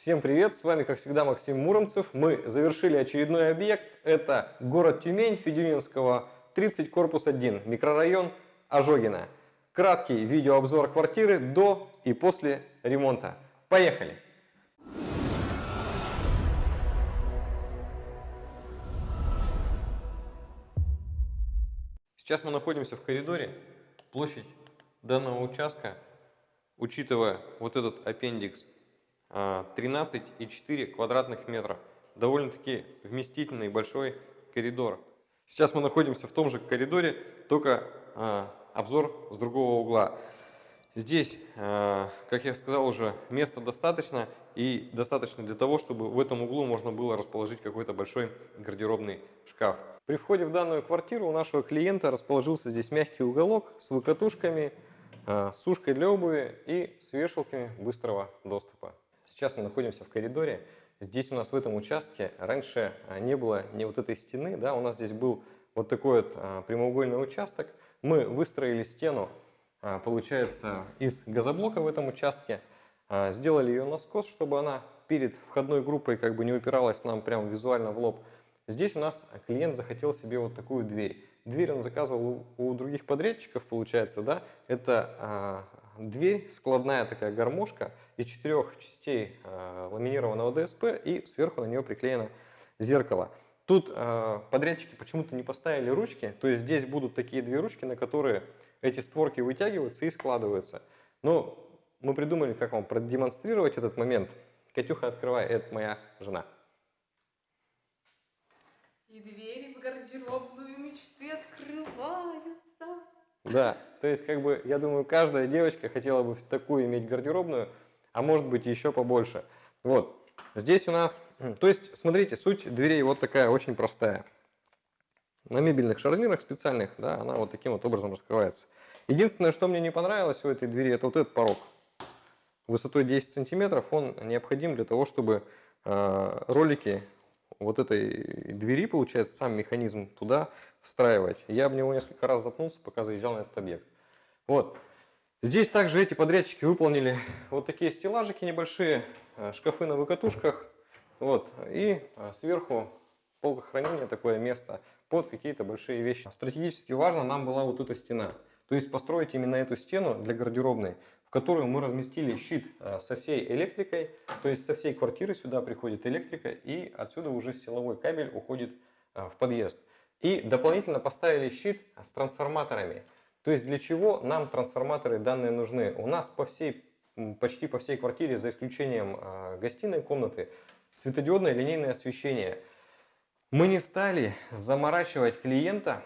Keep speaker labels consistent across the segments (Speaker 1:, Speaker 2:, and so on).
Speaker 1: Всем привет, с вами как всегда Максим Муромцев. Мы завершили очередной объект. Это город Тюмень, Федюнинского, 30, корпус 1, микрорайон Ожогина. Краткий видеообзор квартиры до и после ремонта. Поехали! Сейчас мы находимся в коридоре. Площадь данного участка, учитывая вот этот аппендикс 13,4 а, квадратных метра. Довольно-таки вместительный большой коридор. Сейчас мы находимся в том же коридоре, только э, обзор с другого угла. Здесь, э, как я сказал уже, места достаточно и достаточно для того, чтобы в этом углу можно было расположить какой-то большой гардеробный шкаф. При входе в данную квартиру у нашего клиента расположился здесь мягкий уголок с выкатушками, сушкой для обуви и с вешалками быстрого доступа. Сейчас мы находимся в коридоре. Здесь у нас в этом участке раньше а, не было ни вот этой стены, да, у нас здесь был вот такой вот а, прямоугольный участок. Мы выстроили стену, а, получается, из газоблока в этом участке, сделали ее наскос, чтобы она перед входной группой как бы не упиралась нам прямо визуально в лоб. Здесь у нас клиент захотел себе вот такую дверь. Дверь он заказывал у, других подрядчиков, получается, да, это дверь, складная такая гармошка из четырех частей э, ламинированного ДСП и сверху на нее приклеено зеркало. Тут э, подрядчики почему-то не поставили ручки, то есть здесь будут такие две ручки, на которые эти створки вытягиваются и складываются. Но мы придумали, как вам продемонстрировать этот момент. Катюха, открывай, это моя жена.
Speaker 2: И двери в гардеробную мечты открываются.
Speaker 1: Да, то есть, как бы, я думаю, каждая девочка хотела бы такую иметь гардеробную, а может быть еще побольше. Вот, здесь у нас, то есть, смотрите, суть дверей вот такая, очень простая. На мебельных шарнирах специальных, да, она вот таким вот образом раскрывается. Единственное, что мне не понравилось в этой двери, это вот этот порог. Высотой 10 сантиметров он необходим для того, чтобы э, ролики вот этой двери, получается, сам механизм туда встраивать. Я в него несколько раз запнулся, пока заезжал на этот объект. Вот. Здесь также эти подрядчики выполнили вот такие стеллажики небольшие, э, шкафы на выкатушках. Вот. И э, сверху полка хранения, такое место под какие-то большие вещи. Стратегически важно нам была вот эта стена. То есть построить именно эту стену для гардеробной, которую мы разместили щит э, со всей электрикой. То есть со всей квартиры сюда приходит электрика и отсюда уже силовой кабель уходит в подъезд. И дополнительно поставили щит с трансформаторами. То есть для чего нам трансформаторы данные нужны? У нас по всей, почти по всей квартире, за исключением а, гостиной комнаты, светодиодное линейное освещение. Мы не стали заморачивать клиента,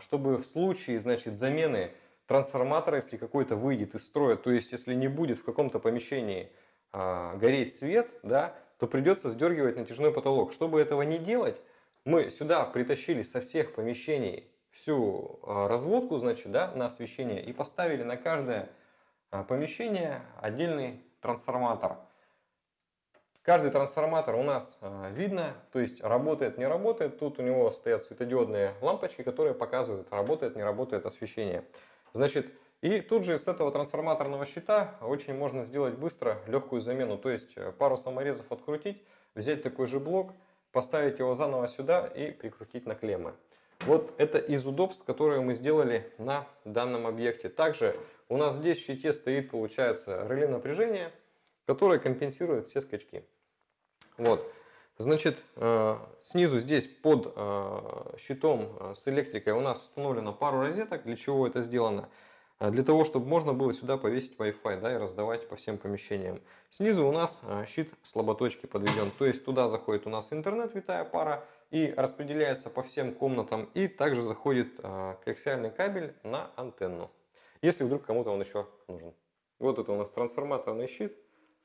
Speaker 1: чтобы в случае значит, замены трансформатора, если какой-то выйдет из строя, то есть если не будет в каком-то помещении а, гореть свет, да, то придется сдергивать натяжной потолок. Чтобы этого не делать, мы сюда притащили со всех помещений всю а, разводку, значит, да, на освещение и поставили на каждое а, помещение отдельный трансформатор. Каждый трансформатор у нас а, видно, то есть работает, не работает. Тут у него стоят светодиодные лампочки, которые показывают, работает, не работает освещение. Значит, и тут же с этого трансформаторного щита очень можно сделать быстро легкую замену. То есть э, пару саморезов открутить, взять такой же блок, поставить его заново сюда и прикрутить на клеммы. Вот это из удобств, которые мы сделали на данном объекте. Также у нас здесь в щите стоит, получается, реле напряжения, которое компенсирует все скачки. Вот. Значит, э, снизу здесь под э, щитом э, с электрикой у нас установлено пару розеток. Для чего это сделано? Для того, чтобы можно было сюда повесить Wi-Fi да, и раздавать по всем помещениям. Снизу у нас щит слаботочки подведен, то есть туда заходит у нас интернет, витая пара, и распределяется по всем комнатам, и также заходит коаксиальный кабель на антенну, если вдруг кому-то он еще нужен. Вот это у нас трансформаторный щит.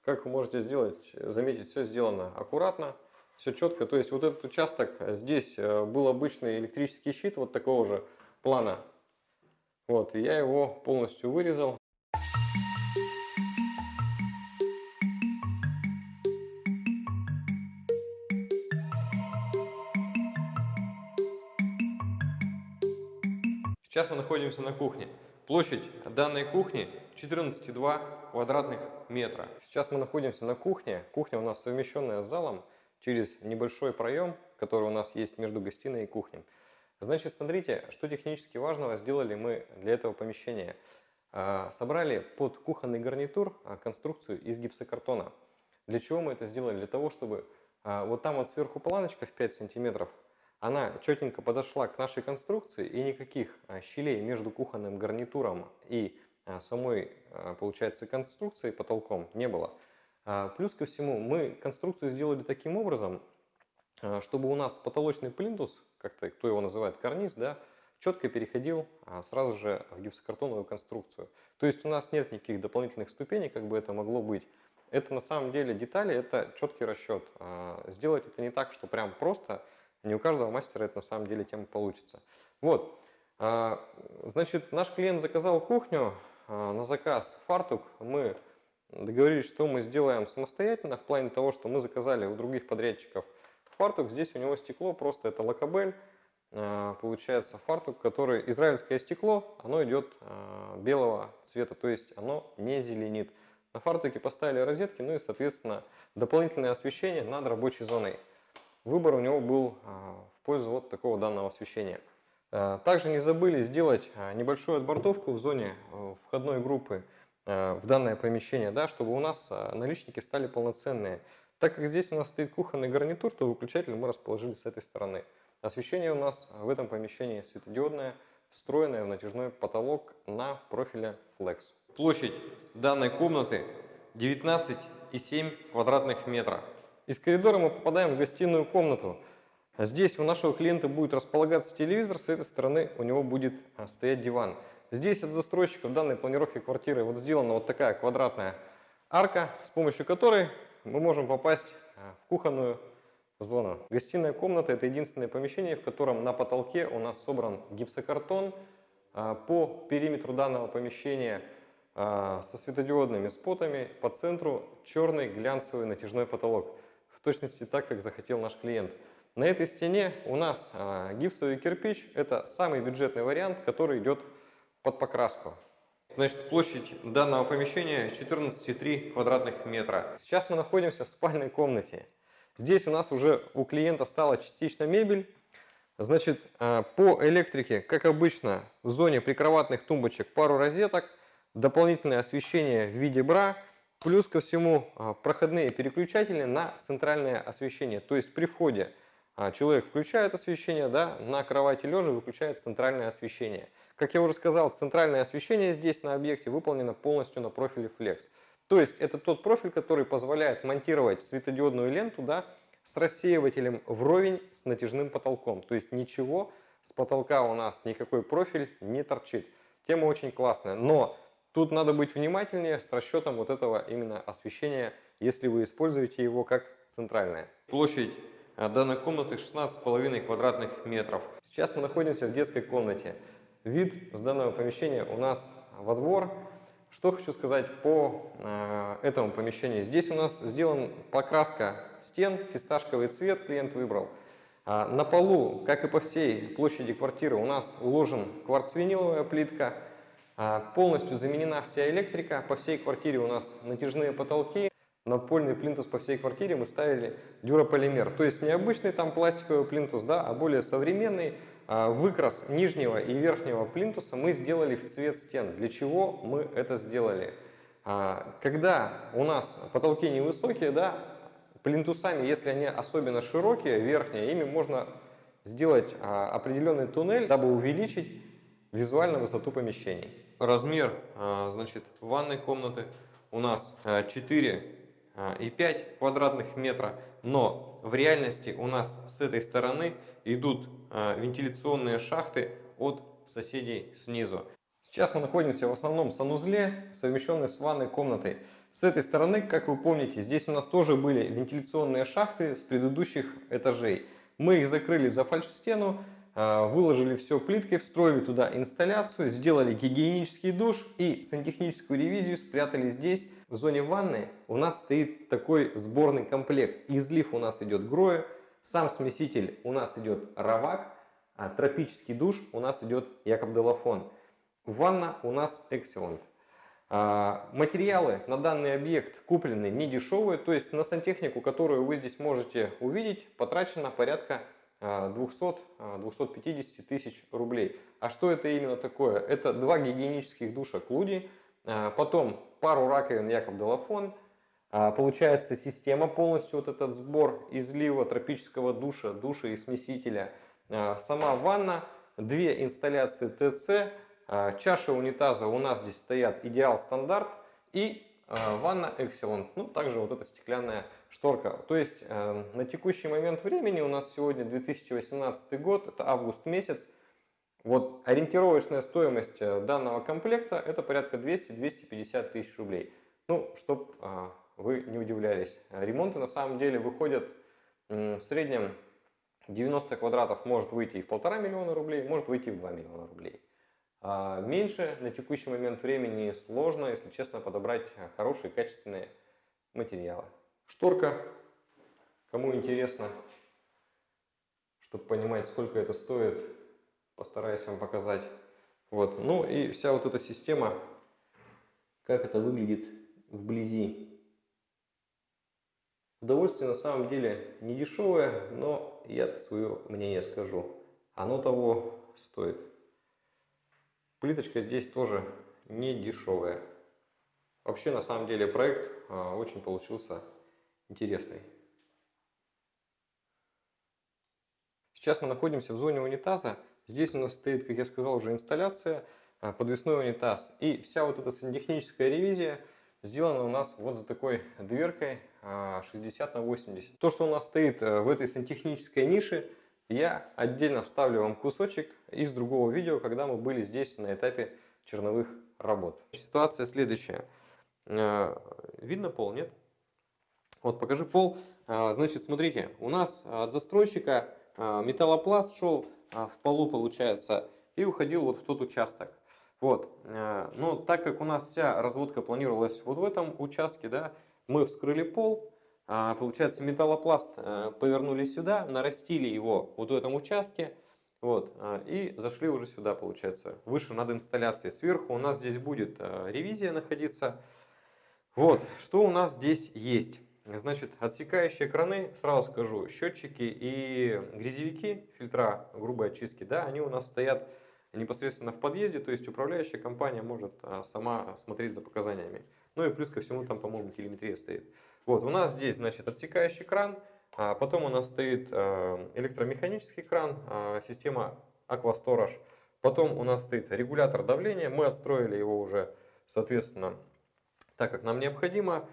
Speaker 1: Как вы можете сделать, заметить, все сделано аккуратно, все четко. То есть вот этот участок, здесь был обычный электрический щит вот такого же плана вот, и я его полностью вырезал. Сейчас мы находимся на кухне. Площадь данной кухни 14,2 квадратных метра. Сейчас мы находимся на кухне. Кухня у нас совмещенная с залом через небольшой проем, который у нас есть между гостиной и кухней. Значит, смотрите, что технически важного сделали мы для этого помещения. А, собрали под кухонный гарнитур а, конструкцию из гипсокартона. Для чего мы это сделали? Для того, чтобы а, вот там вот сверху планочка в 5 сантиметров, она четенько подошла к нашей конструкции и никаких щелей между кухонным гарнитуром и самой, получается, конструкцией потолком не было. Плюс ко всему, мы конструкцию сделали таким образом, чтобы у нас потолочный плинтус, как-то кто его называет, карниз, да, четко переходил а, сразу же в гипсокартоновую конструкцию. То есть у нас нет никаких дополнительных ступеней, как бы это могло быть. Это на самом деле детали, это четкий расчет. А, сделать это не так, что прям просто, не у каждого мастера это на самом деле тема получится. Вот, а, значит, наш клиент заказал кухню на заказ фартук. Мы договорились, что мы сделаем самостоятельно, в плане того, что мы заказали у других подрядчиков фартук. Здесь у него стекло, просто это лакобель. А, получается фартук, который израильское стекло, оно идет а, белого цвета, то есть оно не зеленит. На фартуке поставили розетки, ну и соответственно дополнительное освещение над рабочей зоной. Выбор у него был а, в пользу вот такого данного освещения. Также не забыли сделать небольшую отбортовку в зоне входной группы в данное помещение, да, чтобы у нас наличники стали полноценные. Так как здесь у нас стоит кухонный гарнитур, то выключатель мы расположили с этой стороны. Освещение у нас в этом помещении светодиодное, встроенное в натяжной потолок на профиле Flex. Площадь данной комнаты 19,7 квадратных метра. Из коридора мы попадаем в гостиную комнату. Здесь у нашего клиента будет располагаться телевизор, с этой стороны у него будет а, стоять диван. Здесь от застройщика в данной планировке квартиры вот сделана вот такая квадратная арка, с помощью которой мы можем попасть а, в кухонную зона. Гостиная комната – это единственное помещение, в котором на потолке у нас собран гипсокартон. А, по периметру данного помещения а, со светодиодными спотами, по центру черный глянцевый натяжной потолок. В точности так, как захотел наш клиент. На этой стене у нас гипсовый кирпич. Это самый бюджетный вариант, который идет под покраску. Значит, площадь данного помещения 14,3 квадратных метра. Сейчас мы находимся в спальной комнате. Здесь у нас уже у клиента стала частично мебель. Значит, а, по электрике, как обычно, в зоне прикроватных тумбочек пару розеток, дополнительное освещение в виде бра, плюс ко всему а, проходные переключатели на центральное освещение. То есть при входе человек включает освещение, да, на кровати лежа выключает центральное освещение. Как я уже сказал, центральное освещение здесь на объекте выполнено полностью на профиле Flex. То есть это тот профиль, который позволяет монтировать светодиодную ленту да, с рассеивателем вровень с натяжным потолком. То есть ничего с потолка у нас, никакой профиль не торчит. Тема очень классная, но тут надо быть внимательнее с расчетом вот этого именно освещения, если вы используете его как центральное. Площадь данной комнаты 16,5 квадратных метров. Сейчас мы находимся в детской комнате. Вид с данного помещения у нас во двор. Что хочу сказать по э, этому помещению. Здесь у нас сделан покраска стен, фисташковый цвет клиент выбрал. А на полу, как и по всей площади квартиры, у нас уложен кварцвиниловая плитка. А полностью заменена вся электрика. По всей квартире у нас натяжные потолки. Напольный плинтус по всей квартире мы ставили дюрополимер. То есть не обычный там пластиковый плинтус, да, а более современный, а, выкрас нижнего и верхнего плинтуса мы сделали в цвет стен. Для чего мы это сделали? А, когда у нас потолки невысокие, да, плинтусами, если они особенно широкие, верхние, ими можно сделать а, определенный туннель, дабы увеличить визуально высоту помещений. Размер значит, ванной комнаты у нас 4 и 5 квадратных метра, но в реальности у нас с этой стороны идут а, вентиляционные шахты от соседей снизу. Сейчас мы находимся в основном санузле, совмещенной с ванной комнатой. С этой стороны, как вы помните, здесь у нас тоже были вентиляционные шахты с предыдущих этажей. Мы их закрыли за фальш-стену, а, выложили все плиткой, встроили туда инсталляцию, сделали гигиенический душ и сантехническую ревизию спрятали здесь. В зоне ванны у нас стоит такой сборный комплект. Излив у нас идет грою, сам смеситель у нас идет Равак, а тропический душ у нас идет Якоб Делафон. Ванна у нас Excellent. А, Материалы на данный объект куплены не дешевые, то есть на сантехнику, которую вы здесь можете увидеть, потрачено порядка 200-250 тысяч рублей. А что это именно такое? Это два гигиенических душа Клуди, потом пару раковин Якоб Делафон, получается система полностью, вот этот сбор излива тропического душа, душа и смесителя, сама ванна, две инсталляции ТЦ, чаши унитаза у нас здесь стоят идеал стандарт и ванна Excellent, ну также вот эта стеклянная шторка. То есть э, на текущий момент времени у нас сегодня 2018 год, это август месяц. Вот ориентировочная стоимость э, данного комплекта это порядка 200-250 тысяч рублей. Ну, чтоб э, вы не удивлялись. Ремонты на самом деле выходят в среднем 90 квадратов может выйти и в полтора миллиона рублей, может выйти и в 2 миллиона рублей. А меньше на текущий момент времени сложно, если честно, подобрать хорошие качественные материалы. Шторка, кому интересно, чтобы понимать, сколько это стоит, постараюсь вам показать. Вот. Ну и вся вот эта система, как это выглядит вблизи. Удовольствие на самом деле не дешевое, но я свое мнение скажу. Оно того стоит. Плиточка здесь тоже не дешевая. Вообще на самом деле проект а, очень получился интересный. Сейчас мы находимся в зоне унитаза. Здесь у нас стоит, как я сказал, уже инсталляция, а, подвесной унитаз. И вся вот эта сантехническая ревизия сделана у нас вот за такой дверкой 60 а, на 80. То, что у нас стоит э, в этой сантехнической нише, я отдельно вставлю вам кусочек из другого видео, когда мы были здесь на этапе черновых работ. Ситуация следующая. Э, видно пол, нет? Вот, покажи пол. А, значит, смотрите, у нас от застройщика а, металлопласт шел а, в полу, получается, и уходил вот в тот участок. Вот, но так как у нас вся разводка планировалась вот в этом участке, да, мы вскрыли пол, получается, металлопласт повернули сюда, нарастили его вот в этом участке, вот, и зашли уже сюда, получается, выше над инсталляцией. Сверху у нас здесь будет ревизия находиться. Вот, что у нас здесь есть. Значит, отсекающие краны, сразу скажу, счетчики и грязевики, фильтра грубой очистки, да, они у нас стоят непосредственно в подъезде, то есть управляющая компания может а, сама смотреть за показаниями. Ну и плюс ко всему там, по-моему, телеметрия стоит. Вот, у нас здесь, значит, отсекающий кран, а потом у нас стоит а, электромеханический кран, а, система Aquastorage, потом у нас стоит регулятор давления, мы отстроили его уже, соответственно, так как нам необходимо.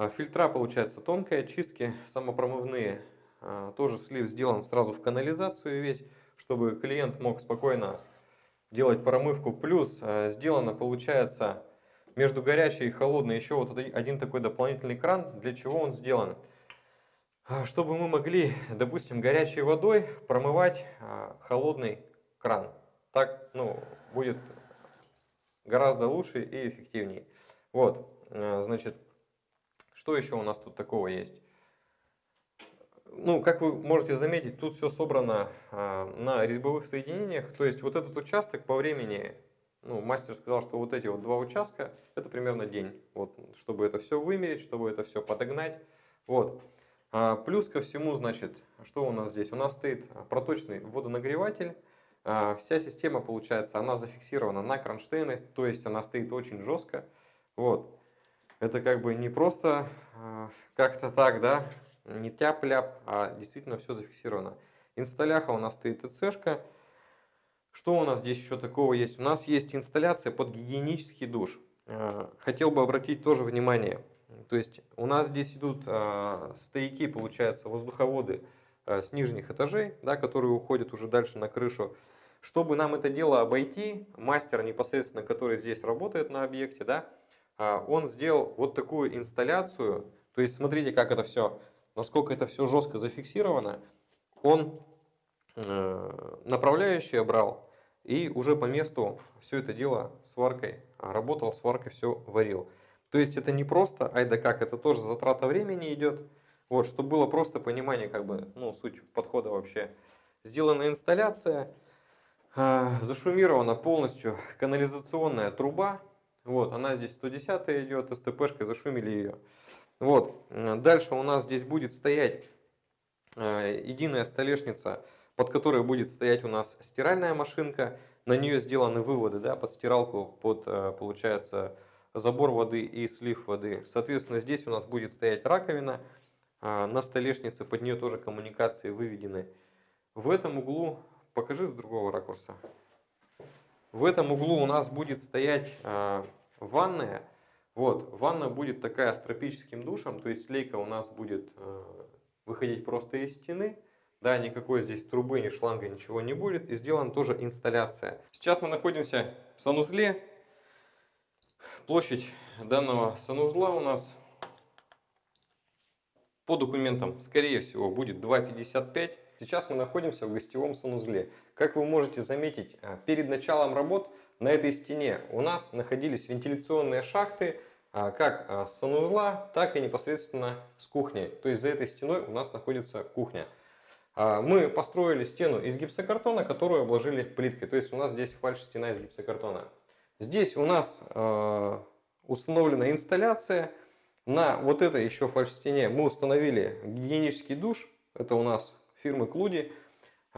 Speaker 1: А, фильтра, получается, тонкие, очистки самопромывные. А, тоже слив сделан сразу в канализацию весь, чтобы клиент мог спокойно делать промывку. Плюс а, сделано, получается, между горячей и холодной еще вот один такой дополнительный кран. Для чего он сделан? Чтобы мы могли, допустим, горячей водой промывать холодный кран. Так ну, будет гораздо лучше и эффективнее. Вот, значит, что еще у нас тут такого есть? Ну, как вы можете заметить, тут все собрано а, на резьбовых соединениях. То есть вот этот участок по времени, ну, мастер сказал, что вот эти вот два участка, это примерно день. Вот, чтобы это все вымерить, чтобы это все подогнать. Вот. А, плюс ко всему, значит, что у нас здесь? У нас стоит проточный водонагреватель. А, вся система, получается, она зафиксирована на кронштейны, то есть она стоит очень жестко. Вот это как бы не просто э, как-то так, да, не тяп-ляп, а действительно все зафиксировано. Инсталляха у нас стоит ТЦшка. Что у нас здесь еще такого есть? У нас есть инсталляция под гигиенический душ. Э, хотел бы обратить тоже внимание. То есть у нас здесь идут э, стояки, получается, воздуховоды с нижних этажей, да, которые уходят уже дальше на крышу. Чтобы нам это дело обойти, мастер непосредственно, который здесь работает на объекте, да, а, он сделал вот такую инсталляцию. То есть смотрите, как это все, насколько это все жестко зафиксировано. Он э, направляющее брал и уже по месту все это дело сваркой работал, сваркой все варил. То есть это не просто, ай да как, это тоже затрата времени идет. Вот, чтобы было просто понимание, как бы, ну, суть подхода вообще. Сделана инсталляция, э, зашумирована полностью канализационная труба, Вот, она здесь 110 идет, СТПшкой зашумили ее. Вот, э, дальше у нас здесь будет стоять э, единая столешница, под которой будет стоять у нас стиральная машинка. На нее сделаны выводы да, под стиралку, под, э, получается, забор воды и слив воды. Соответственно, здесь у нас будет стоять раковина. На столешнице под нее тоже коммуникации выведены. В этом углу, покажи с другого ракурса. В этом углу у нас будет стоять а, ванная. Вот, ванна будет такая с тропическим душем, то есть лейка у нас будет а, выходить просто из стены. Да, никакой здесь трубы, ни шланга, ничего не будет. И сделана тоже инсталляция. Сейчас мы находимся в санузле. Площадь данного санузла у нас по документам, скорее всего, будет 2,55. Сейчас мы находимся в гостевом санузле. Как вы можете заметить, а, перед началом работ на этой стене у нас находились вентиляционные шахты, а, как а, с санузла, так и непосредственно с кухни. То есть за этой стеной у нас находится кухня. Мы построили стену из гипсокартона, которую обложили плиткой. То есть у нас здесь фальш-стена из гипсокартона. Здесь у нас установлена инсталляция. На вот этой еще фальш-стене мы установили гигиенический душ. Это у нас фирмы Клуди.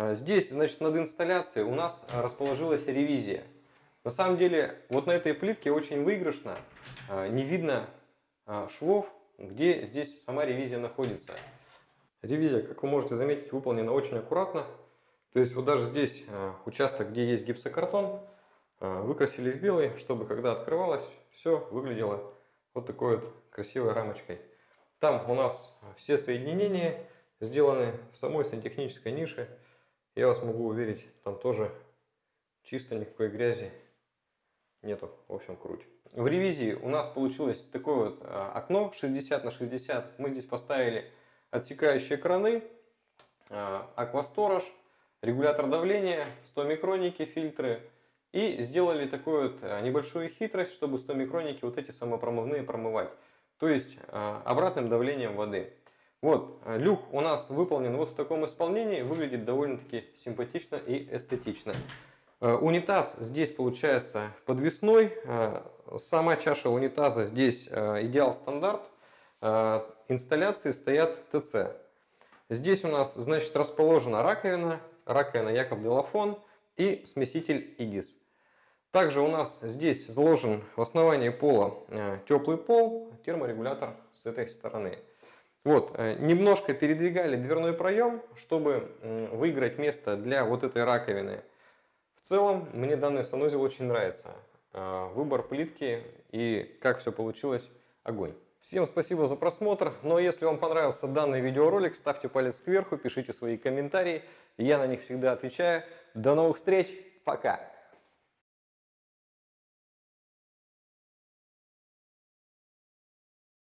Speaker 1: А, здесь, значит, над инсталляцией у нас расположилась ревизия. На самом деле, вот на этой плитке очень выигрышно. А, не видно а, швов, где здесь сама ревизия находится. Ревизия, как вы можете заметить, выполнена очень аккуратно. То есть вот даже здесь участок, где есть гипсокартон, выкрасили в белый, чтобы когда открывалось, все выглядело вот такой вот красивой рамочкой. Там у нас все соединения сделаны в самой сантехнической нише. Я вас могу уверить, там тоже чисто никакой грязи нету. В общем, круть. В ревизии у нас получилось такое вот а, окно 60 на 60. Мы здесь поставили отсекающие краны, а, аквасторож, регулятор давления, 100 микроники, фильтры. И сделали такую вот а, небольшую хитрость, чтобы 100 микроники вот эти самопромывные промывать. То есть обратным давлением воды. Вот, э, люк у нас выполнен вот в таком исполнении, выглядит довольно-таки симпатично и эстетично. Э, унитаз здесь получается подвесной, э, сама чаша унитаза здесь идеал стандарт, инсталляции стоят ТЦ. Здесь у нас, значит, расположена раковина, раковина Якоб Делафон и смеситель ИГИС. Также у нас здесь заложен в основании пола теплый пол, терморегулятор с этой стороны. Вот, э, немножко передвигали дверной проем, чтобы выиграть место для вот этой раковины. В целом, мне данный санузел очень нравится. А, выбор плитки и как все получилось, огонь. Всем спасибо за просмотр. Но если вам понравился данный видеоролик, ставьте палец кверху, пишите свои комментарии. Я на них всегда отвечаю. До новых встреч. Пока.